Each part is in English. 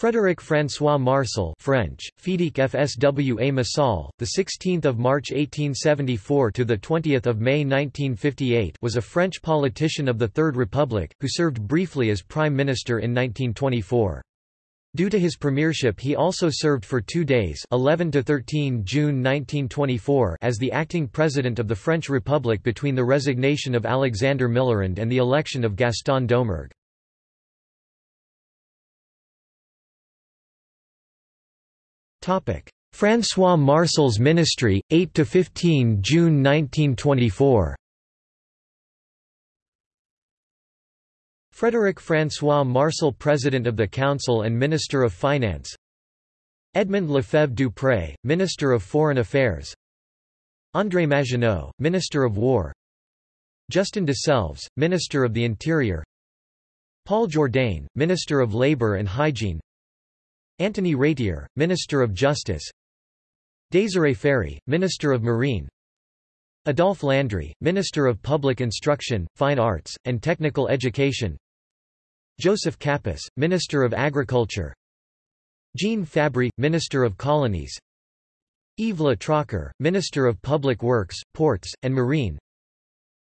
Frédéric François Marsal French, Fidèque FSWA Massal, the 16th of March 1874 to the 20th of May 1958, was a French politician of the Third Republic who served briefly as prime minister in 1924. Due to his premiership he also served for 2 days, 11 to 13 June 1924, as the acting president of the French Republic between the resignation of Alexander Millerand and the election of Gaston Doumergue. François Marsal's ministry, 8–15 June 1924 Frédéric François Marsal President of the Council and Minister of Finance. Edmond Lefebvre du Prey, Minister of Foreign Affairs. André Maginot, Minister of War. Justin de Selves, Minister of the Interior. Paul Jourdain, Minister of Labour and Hygiene Antony Ratier, Minister of Justice. Désiré Ferry, Minister of Marine. Adolphe Landry, Minister of Public Instruction, Fine Arts, and Technical Education. Joseph Capus, Minister of Agriculture. Jean Fabry, Minister of Colonies. Yves Le Trocquer, Minister of Public Works, Ports, and Marine.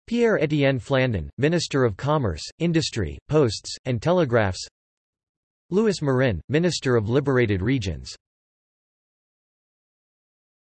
Pierre-Étienne Flandin, Minister of Commerce, Industry, Posts, and Telegraphs Louis Marin, Minister of Liberated Regions